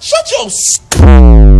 Shut your.